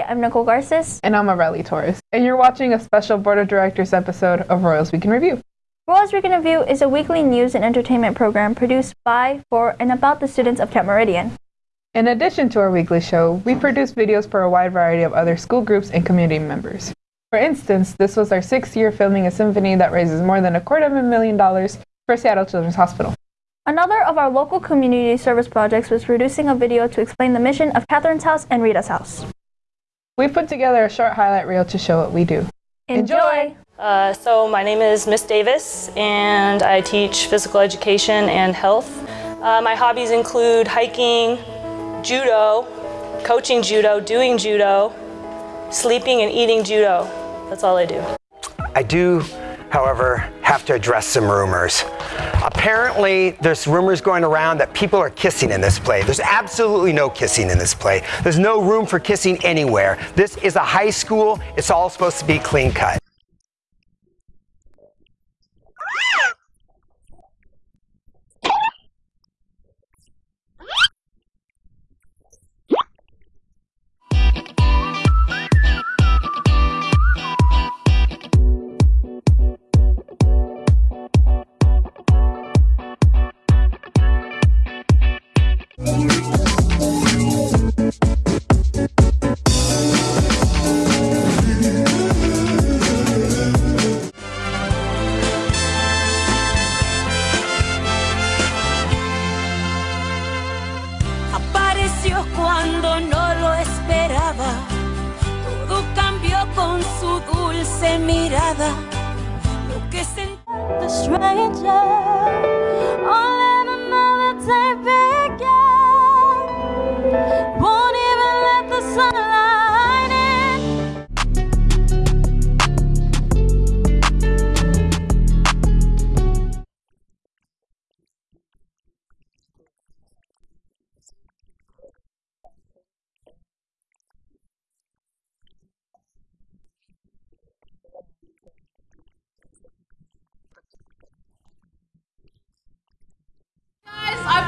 I'm Nicole Garces. And I'm Aurelie Torres. And you're watching a special Board of Directors episode of Royals Week in Review. Royals Week in Review is a weekly news and entertainment program produced by, for, and about the students of Kent Meridian. In addition to our weekly show, we produce videos for a wide variety of other school groups and community members. For instance, this was our sixth year filming a symphony that raises more than a quarter of a million dollars for Seattle Children's Hospital. Another of our local community service projects was producing a video to explain the mission of Catherine's House and Rita's House. We put together a short highlight reel to show what we do. Enjoy! Uh, so my name is Miss Davis and I teach physical education and health. Uh, my hobbies include hiking, judo, coaching judo, doing judo, sleeping and eating judo. That's all I do. I do, however, have to address some rumors. Apparently, there's rumors going around that people are kissing in this play. There's absolutely no kissing in this play. There's no room for kissing anywhere. This is a high school. It's all supposed to be clean cut. Dulce mirada. Lo que sentí.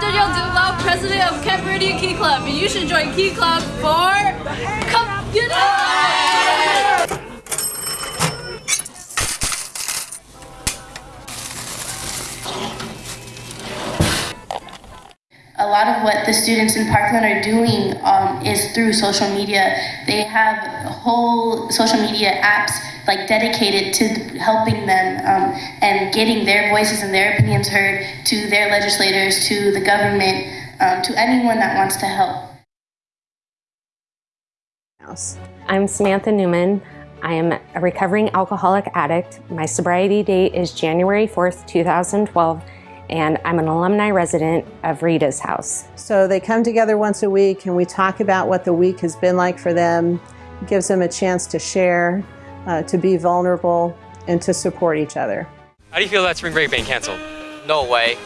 Danielle Duvall, president of Kent Meridian Key Club, and you should join Key Club for computer. a lot of what the students in Parkland are doing um, is through social media. They have whole social media apps like dedicated to helping them um, and getting their voices and their opinions heard to their legislators, to the government, um, to anyone that wants to help. I'm Samantha Newman. I am a recovering alcoholic addict. My sobriety date is January 4th, 2012, and I'm an alumni resident of Rita's House. So they come together once a week and we talk about what the week has been like for them. It gives them a chance to share, uh, to be vulnerable, and to support each other. How do you feel about spring break being canceled? No way.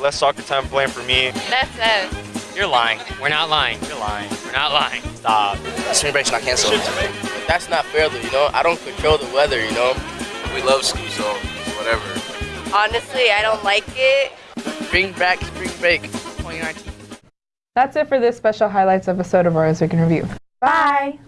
Less soccer time playing for me. That's it. You're lying. We're not lying. You're lying. We're not lying. Stop. Spring break's not canceled. That's not fair though, you know? I don't control the weather, you know? We love school, so whatever. Honestly, I don't like it. Bring back spring break 2019. That's it for this special highlights episode of Royals Week in Review. Bye!